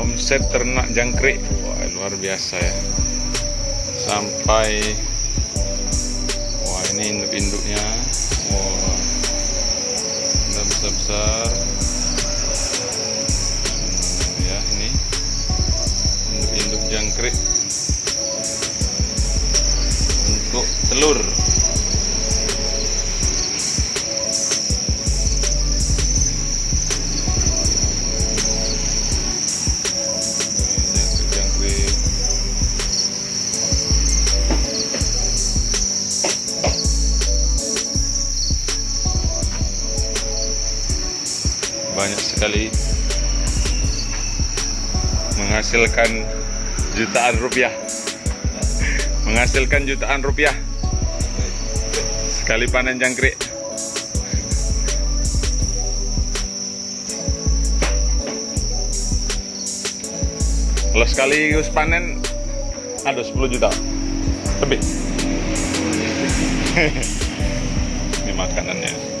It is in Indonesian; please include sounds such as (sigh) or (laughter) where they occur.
omset ternak jangkrik. Wah luar biasa ya. Sampai wah ini induk-induknya. Wah besar-besar. Hmm, ya ini. Induk-induk jangkrik. Untuk telur banyak sekali menghasilkan jutaan rupiah. Menghasilkan jutaan rupiah. Sekali panen jangkrik. Kalau sekaligus panen ada 10 juta. Lebih. (laughs) Ini makanannya